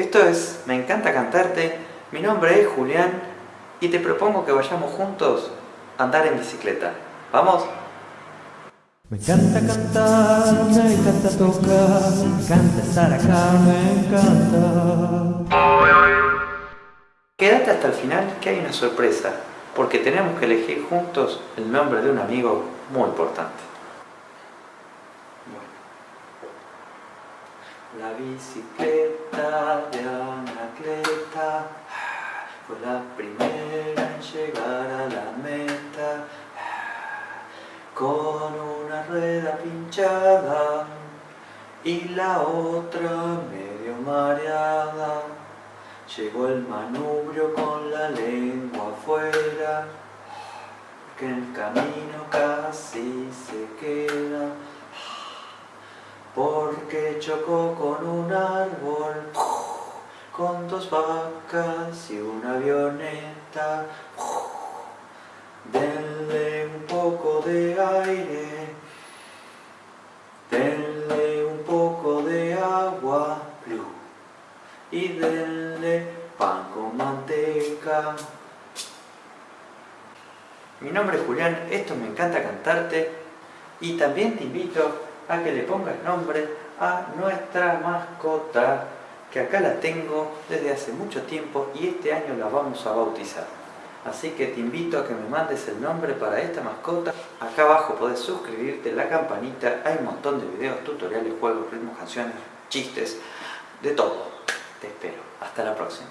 Esto es Me encanta cantarte, mi nombre es Julián y te propongo que vayamos juntos a andar en bicicleta. ¿Vamos? Me encanta cantar, me encanta tocar, me encanta estar acá, me encanta. Quédate hasta el final que hay una sorpresa, porque tenemos que elegir juntos el nombre de un amigo muy importante. La bicicleta de Anacleta fue la primera en llegar a la meta con una rueda pinchada y la otra medio mareada. Llegó el manubrio con la lengua afuera, que en el camino casi se queda porque chocó con un árbol, con dos vacas y una avioneta. Denle un poco de aire, denle un poco de agua, y denle pan con manteca. Mi nombre es Julián, esto me encanta cantarte y también te invito a que le pongas nombre a nuestra mascota, que acá la tengo desde hace mucho tiempo y este año la vamos a bautizar. Así que te invito a que me mandes el nombre para esta mascota. Acá abajo podés suscribirte, la campanita, hay un montón de videos, tutoriales, juegos, ritmos, canciones, chistes, de todo. Te espero. Hasta la próxima.